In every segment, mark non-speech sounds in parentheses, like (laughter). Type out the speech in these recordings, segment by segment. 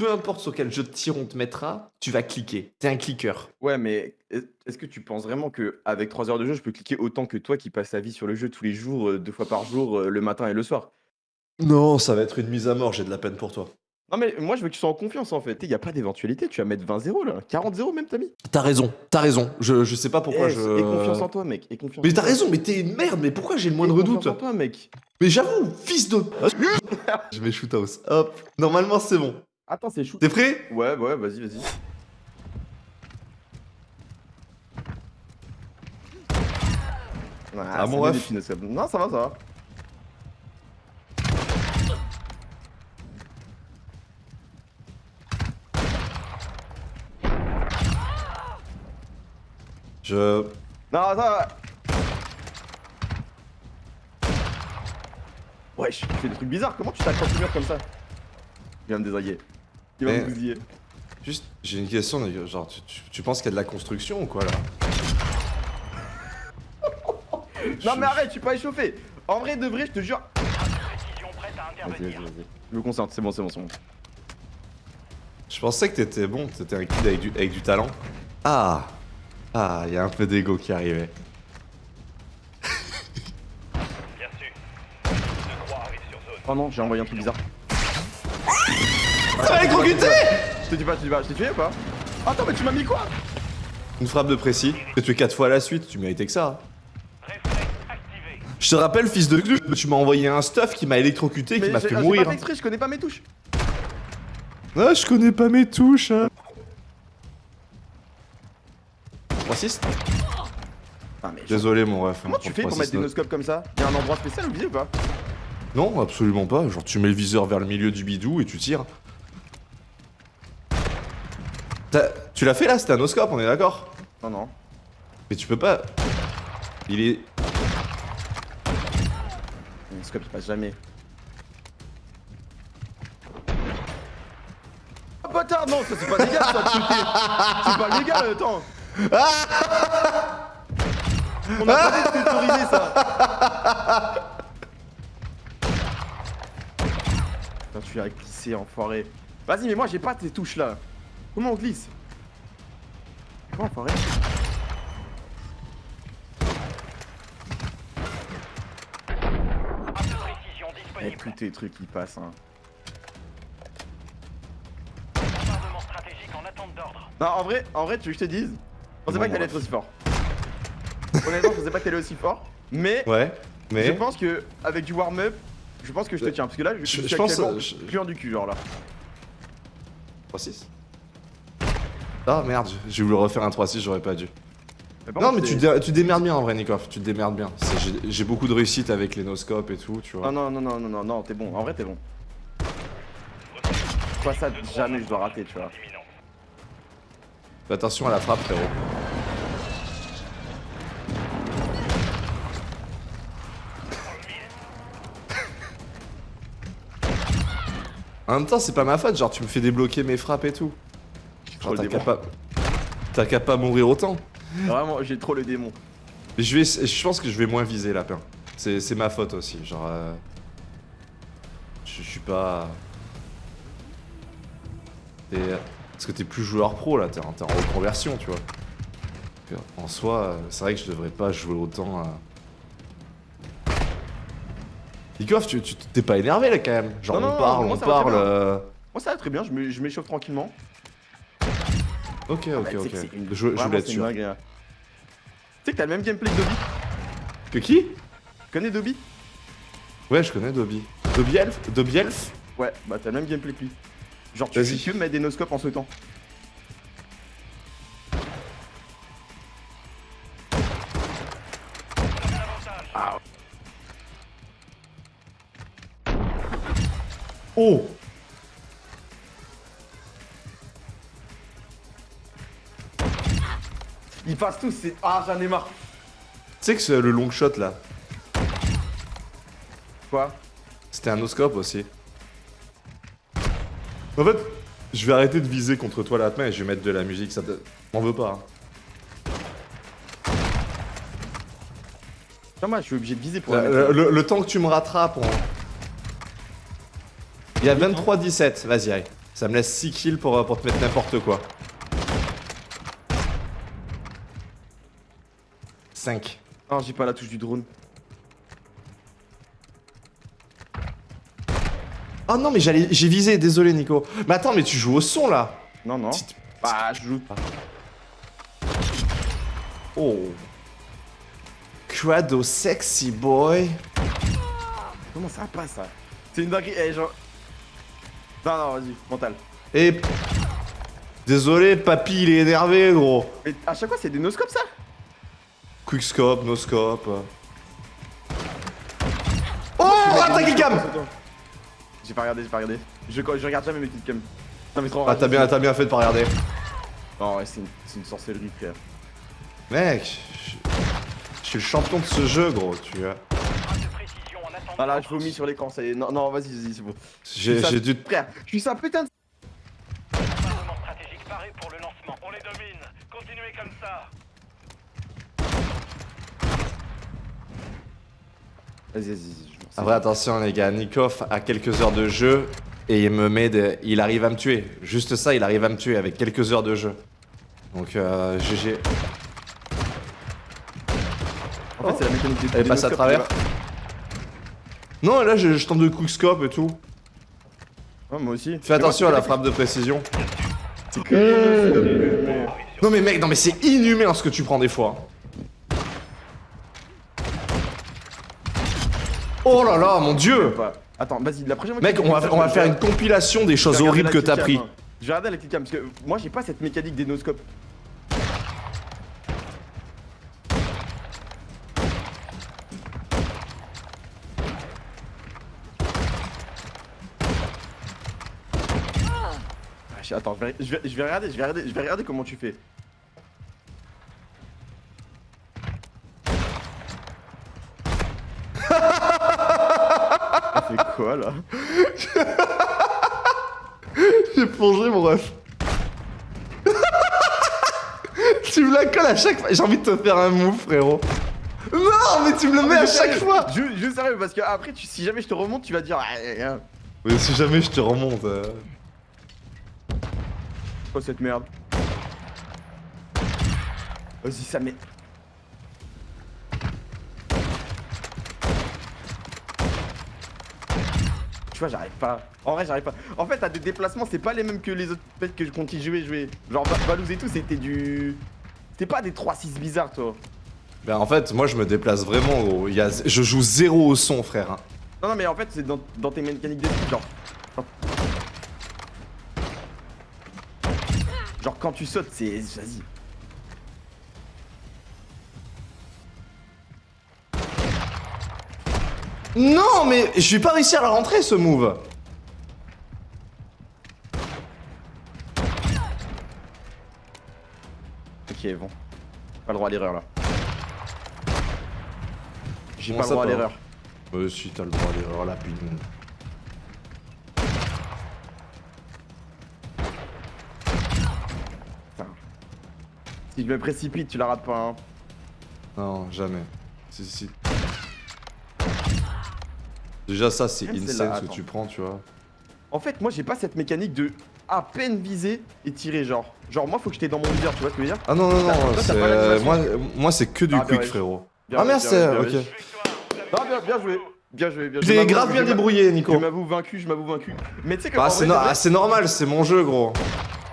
peu importe sur quel jeu de tir on te mettra, tu vas cliquer. T'es un cliqueur. Ouais, mais est- est-ce que tu penses vraiment que avec 3 heures de jeu, je peux cliquer autant que toi qui passes ta vie sur le jeu tous les jours, euh, deux fois par jour, euh, le matin et le soir? Non, ça va être une mise à mort, j'ai de la peine pour toi. Non, mais moi, je veux que tu sois en confiance en fait. Il y a pas d'éventualité, tu vas mettre 20-0 là. 40-0 même, t'as mis. T'as raison, t'as raison. Je, je sais pas pourquoi Eh, je. Et confiance en toi, mec. Et confiance Mais en t'as toi. raison, mais t'es une merde, mais pourquoi j'ai le Et moindre confiance doute en toi, mec. Mais j'avoue, fils de. (laughs) je mets shoot house. Hop. Normalement, c'est bon. Attends, c'est chou. T'es prêt? Ouais, ouais, vas-y, vas-y. Ah, mon c'est bien ref. Non, ça va, ça va. Je. Non, ça va. Wesh, tu fais des trucs bizarres. Comment tu t'accroches au mur comme ça? Il va me désailler. Il va Mais- me bousiller. Juste, j'ai une question, genre, tu, tu- tu penses qu'il y a de la construction ou quoi là (laughs) Non, mais arrête, je suis pas échauffé. En vrai, de vrai, je te jure. Vas-y, vas-y, vas-y. Je me concentre, c'est bon, c'est bon, c'est bon. Je pensais que t'étais bon, t'étais un kid avec du, avec du talent. Ah Ah, il y a un peu d'ego qui arrivait. Bien su. De 3 arrive sur zone. Oh non, j'ai envoyé un truc bizarre. Ça va électrocuter Je te dis pas, je te dis pas, je t'ai tué ou pas Attends, mais tu m'as mis quoi Une frappe de précis. Que tu es 4 fois à la suite, tu méritais que ça. Je te rappelle, fils de cul, tu m'as envoyé un stuff qui m'a électrocuté et qui m'a fait mourir. pas fait exprès, je connais pas mes touches. Ah, je connais pas mes touches. Hein. 3-6 Ah, mais Désolé, mon ref. comment hein, tu pour fais pour 3-6, mettre des noscopes comme ça? Y'a un endroit spécial au visé ou pas? Non, absolument pas. Genre, tu mets le viseur vers le milieu du bidou et tu tires. T'as- Tu l'as fait là, c'était un noscope, on est d'accord Non, non. Mais tu peux pas. Il est. Le noscope il passe jamais. Oh bâtard, non, ça c'est pas légal ça. C'est pas légal, attends. On a pas dit de t'autoriser ça. Putain, tu vas glisser, enfoiré. Vas-y, mais moi j'ai pas tes touches là. Comment on glisse Comment enfoiré de précision Eh, tous tes trucs qui passent, hein. Bombardement stratégique en attente d'ordre. Non, en vrai, en vrai, tu veux que je te dise Je pensais pas que t'allais être aussi fort. Honnêtement, je pensais pas que t'allais aussi fort. Mais Ouais, je mais. pense que avec du warm-up, je pense que je te tiens. Parce que là, je, Je- je je suis pense, actuellement euh, je- du cul, genre là. 3-6 Ah merde, j'ai voulu refaire un 3-6, j'aurais pas dû. Non, mais tu, c'est- dé- tu démerdes bien en vrai, Nikov. Tu te démerdes bien. J'ai- beaucoup de réussite avec les noscopes et tout, tu vois. Non, non, non, non, non, non, non, t'es bon. En vrai, t'es bon. Pas ça, jamais je dois rater, tu vois. Fais attention à la frappe, frérot. (laughs) En même temps, c'est pas ma faute, genre tu me fais débloquer mes frappes et tout. Genre, le T'as qu'à pas... T'as qu'à pas mourir autant. Vraiment, j'ai trop le démon. Mais je vais, je pense que je vais moins viser lapin. C'est c'est ma faute aussi, genre. euh, Je je suis pas. T'es- Parce que t'es plus joueur pro là, t'es en, en reconversion, tu vois. Donc, En soi, euh, c'est vrai que je devrais pas jouer autant. à- Nikov, tu t'es pas énervé là quand même. Genre Non, on non, parle, on parle. euh, Moi, ça va très bien, je m'échauffe tranquillement. Ok, Ah, ok, bah, tu ok. une- Je, je voulais être sûr. hein. Tu sais que t'as le même gameplay que Dobby. Que qui? Tu connais Dobby? Ouais, je connais Dobby. Dobby Elf? Dobby Elf? Ouais, bah t'as le même gameplay que lui. Genre, tu fais que mettre des noscopes en sautant. Tous, c'est. Ah, j'en ai marre. Tu sais que c'est le long shot là, Quoi? C'était un noscope aussi. En fait, je vais arrêter de viser contre toi la main et je vais mettre de la musique, ça te... M'en veux pas. hein. Non, moi, je suis obligé de viser pour Le, la mettre. le- le temps que tu me rattrapes, on... Il y a 23-17, vas-y, allez. Ça me laisse 6 kills pour, euh, pour te mettre n'importe quoi. 5. Non, j'ai pas la touche du drone. Oh non, mais j'allais, j'ai visé, désolé Nico. Mais attends, mais tu joues au son là Non, non. Bah, je joue. Oh. Crado sexy boy. Comment ça passe ça? C'est une dinguerie. Eh, genre. Non, non, vas-y, mental. Et. Désolé, papy, il est énervé, gros. Mais à chaque fois, c'est des noscopes ça? Quickscope, noscope. Oh, attaque il cam J'ai pas regardé, j'ai pas regardé. Je, je regarde jamais mes petites cams. Non, mais trop Ah, t'as bien, t'as bien fait de pas regarder. Non, ouais, c'est une, sorcellerie, frère. Mec, je je suis le champion de ce jeu, gros, tu vois. Attendant. Ah là, je vomis sur l'écran, ça y est. Non, non, vas-y, vas-y, c'est bon. J'ai dû. Frère, je suis ça putain de. Mouvement stratégique paré pour le lancement. On les domine. Continuez comme ça. Vas-y, vas-y. Après, attention, les gars, Nikov a quelques heures de jeu et il me met. Il arrive à me tuer. Juste ça, il arrive à me tuer avec quelques heures de jeu. Donc, euh, GG. En fait, c'est la mécanique des Elle passe à travers Non, là, je, je tente de quickscope et tout. Ouais, moi aussi. Fais attention à la frappe de précision. Que. Non, mais mec, non, mais c'est inhumain ce que tu prends des fois. Oh là là, mon dieu. Attends, vas-y, la prochaine fois. Mec, on va, on va faire une compilation des choses horribles que t'as pris. hein. Je vais regarder la clickcam parce que moi j'ai pas cette mécanique des noscopes. Ah, Attends, je vais, je, vais, je vais regarder, je vais regarder, je vais regarder comment tu fais. Quoi là (laughs) J'ai plongé mon ref. (laughs) tu me la colles à chaque fois. J'ai envie de te faire un move, frérot. Non, mais tu me le mets à chaque fois. Je, je sérieux parce que après, tu, si jamais je te remonte, tu vas dire. Ah, ah, ah. Mais si jamais je te remonte. euh. Quoi cette merde Vas-y, ça met. Tu vois, j'arrive pas. En vrai, j'arrive pas. En fait, t'as des déplacements, c'est pas les mêmes que les autres fêtes que je continue jouer, jouer. Genre, Ba- Balouz et tout, c'était du. C'était pas des 3-6 bizarres, toi. Ben en fait, moi je me déplace vraiment, gros. Il y a... Je joue zéro au son, frère. hein. Non, non, mais en fait, c'est dans, dans tes mécaniques genre. Genre- Genre, quand tu sautes, c'est. Vas-y. Non, mais je vais pas réussir à la rentrer ce move. Ok, bon. Pas le droit à l'erreur là. J'ai pas le droit à l'erreur. Euh, si t'as le droit à l'erreur, la pine. Putain. Si je me précipite, tu la rates pas, hein. Non, jamais. Si, si. Déjà, ça, c'est insane ce que tu prends, tu vois. En fait, moi j'ai pas cette mécanique de à peine viser et tirer, genre. Genre, moi faut que j'étais dans mon viseur, tu vois ce que je veux dire? Ah non, non, non, moi, moi c'est que du Ah, quick, frérot. Bien ah bien bien Ok. Non, bien, bien joué. Bien joué, bien joué. T'es grave bien débrouillé, Nico. Je m'avoue vaincu, je m'avoue vaincu. Mais tu sais que. Ah, c'est no- vrai, ah, c'est normal, c'est mon jeu, gros.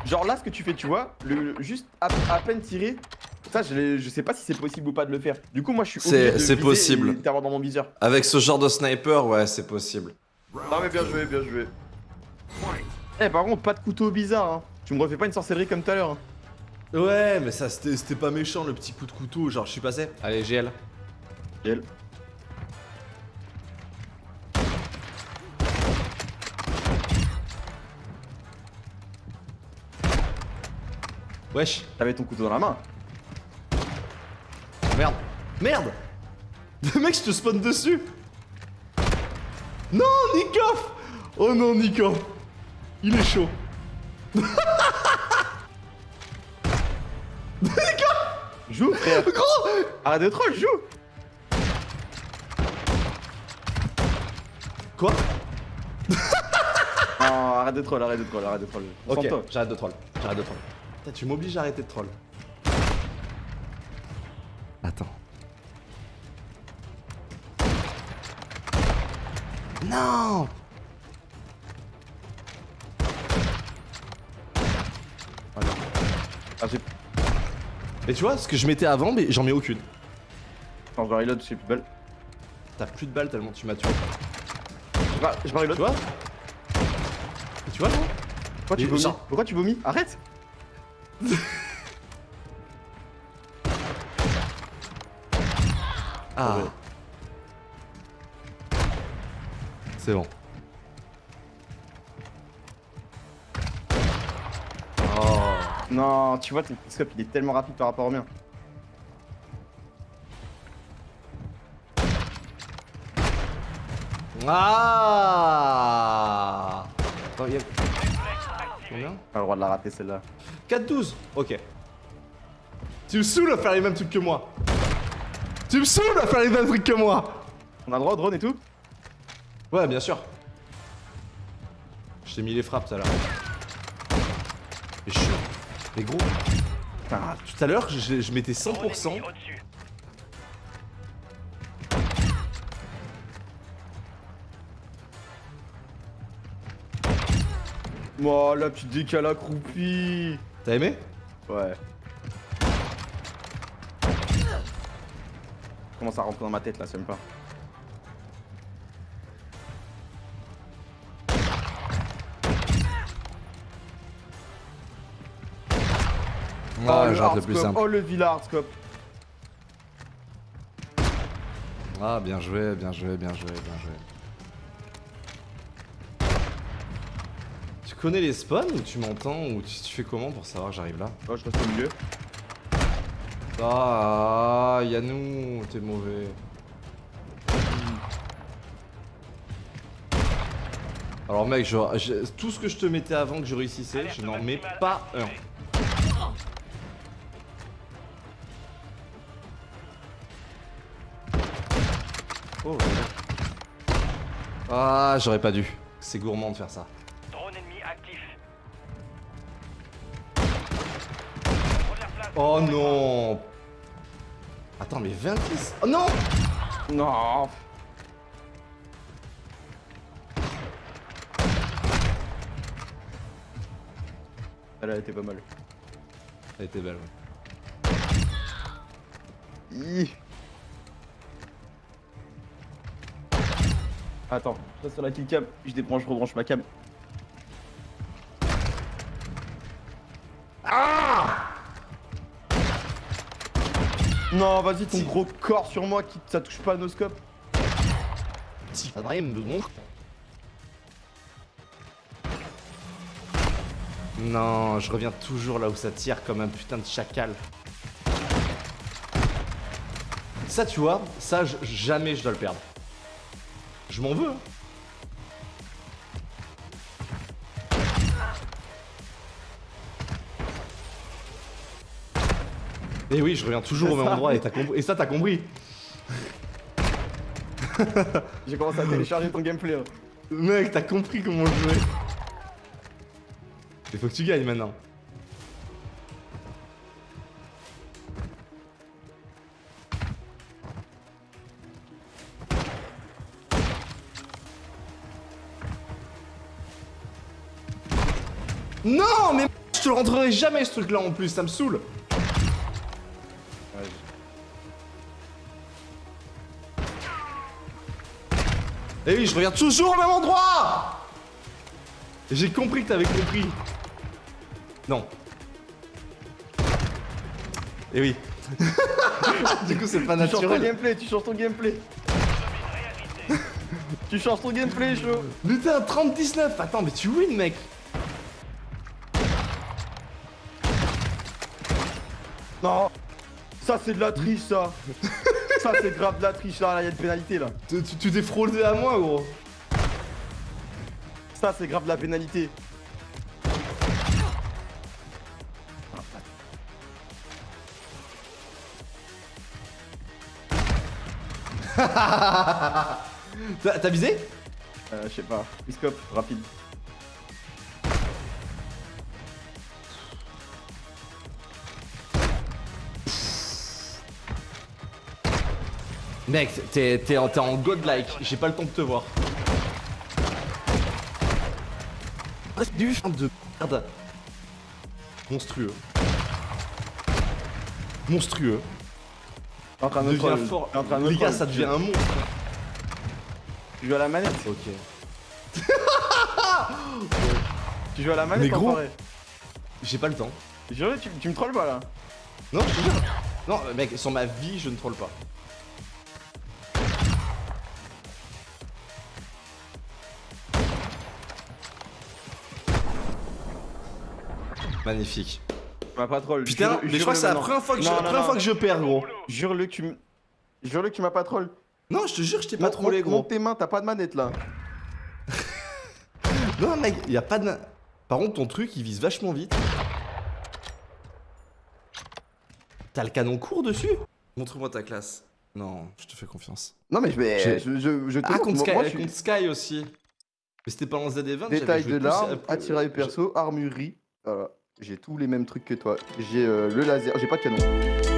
Genre là, ce que tu fais, tu vois, le, juste à, à peine tirer, ça, je, sais pas si c'est possible ou pas de le faire. Du coup, moi, je suis C'est- obligé de c'est possible. et t'avoir dans mon viseur. Avec ce genre de sniper, ouais, c'est possible. Non, mais bien joué, bien joué. Eh, par contre, pas de couteau bizarre, hein. Tu me refais pas une sorcellerie comme tout à l'heure. Hein. Ouais, mais ça, c'était pas méchant, le petit coup de couteau. Genre, je suis passé. Allez, GL. Elle. Wesh. T'avais ton couteau dans la main merde. Merde (laughs) Le mec, je te spawn dessus Non, Nikoff Oh non, Nico Il est chaud. (laughs) Nico Joue. (laughs) Gros Arrête de troll, joue Quoi? Non, arrête de troll, arrête de troll, arrête de troll. Ok, j'arrête de troll, j'arrête de troll. Tu m'obliges à arrêter de troll. Attends. Non voilà. ah, Et tu vois, ce que je mettais avant, mais j'en mets aucune. Quand je reload, j'ai plus de balles. T'as plus de balles tellement tu m'as tué. Je, je reload. Tu vois Tu vois, non Pourquoi tu vomis Arrête (laughs) Ah. ah C'est bon. Oh. Non, tu vois, ton scope il est tellement rapide par rapport au mien. Ah oh, a... Combien? Pas le droit de la rater celle-là. 4-12 Ok. Tu me saoules à faire les mêmes trucs que moi tu me saoules à faire les mêmes trucs que moi On a le droit au drone et tout Ouais, bien sûr. Je t'ai mis les frappes, ça là. Mais suis, Mais gros. Ah, tout à l'heure, je, je mettais 100%. Oh la petite décale accroupie T'as aimé? Ouais. commence à rentrer dans ma tête là, c'est même pas. Oh, le plus simple. Oh le scope. Ah bien joué, bien joué, bien joué, bien joué. Tu connais les spawns ou tu m'entends ou tu, fais comment pour savoir que j'arrive là? Oh je reste au milieu. Ah, Yannou, t'es mauvais. Alors mec, je, tout ce que je te mettais avant que je réussissais, je n'en mets pas un. Oh. Ah, j'aurais pas dû. C'est gourmand de faire ça. Oh non Attends, mais 26 Oh non Non Elle a été pas mal. Elle était belle, ouais. Attends, je reste sur la killcam, je débranche, je rebranche ma cam. Non, vas-y, ton gros corps sur moi, qui ça touche pas à nos scopes. Si, pas de. Non, je reviens toujours là où ça tire comme un putain de chacal. Ça, tu vois, ça, jamais je dois le perdre. Je m'en veux. Hein. Et oui, je reviens toujours au même endroit et, ça, t'as compris. (laughs) J'ai commencé à télécharger ton gameplay. Hein. Mec, t'as compris comment jouer. Il faut que tu gagnes maintenant. Non mais je te le rentrerai jamais ce truc là en plus, ça me saoule Et oui, je regarde toujours au même endroit J'ai compris que t'avais compris. Non. Et oui. (laughs) du coup, c'est pas naturel. Tu changes ton gameplay, tu changes ton gameplay. tu changes ton gameplay, chaud. Putain, 30-19. Attends, mais tu win, mec. Non. Ça, c'est de la triche, ça. (laughs) ça c'est grave de la triche là, il y a une pénalité là. Tu, t'es fraudé à moi gros. Ça c'est grave de la pénalité. Ah, bah. (laughs) T'as visé? Euh, Je sais pas. Biscope, rapide. En, t'es en godlike, j'ai pas le temps de te voir. Reste du chien de merde. Monstrueux. Monstrueux. En train de me Devient troll. fort. En train de me Les gars, troll. ça devient un monstre. Tu joues à la manette Ok. (laughs) Tu joues à la manette Mais gros. J'ai pas le temps. Jure, tu, tu me trolles pas là Non, je te jure. Non, mec, sur ma vie, je ne troll pas. Magnifique. Tu m'as pas troll. Putain, Jure- mais je crois que c'est la première fois que je, Non, la non, première non. fois que je perds, gros. Jure-le que tu. Jure-le que tu m'as pas troll. Non, je te jure, je t'ai pas trollé, gros. Monte tes mains, t'as pas de manette là. (laughs) Non, mec, y a pas de. Par contre, ton truc, il vise vachement vite. T'as le canon court dessus? Montre-moi ta classe. Non, je te fais confiance. Non mais je Je, je, je te Ah, contre moi- Sky, moi, je suis- contre Sky aussi. Mais c'était pas en ZD20. Détail j'avais de l'arme, attirail perso, armurerie. Voilà. J'ai tous les mêmes trucs que toi. J'ai euh, le laser. J'ai pas de canon.